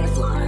Teflon.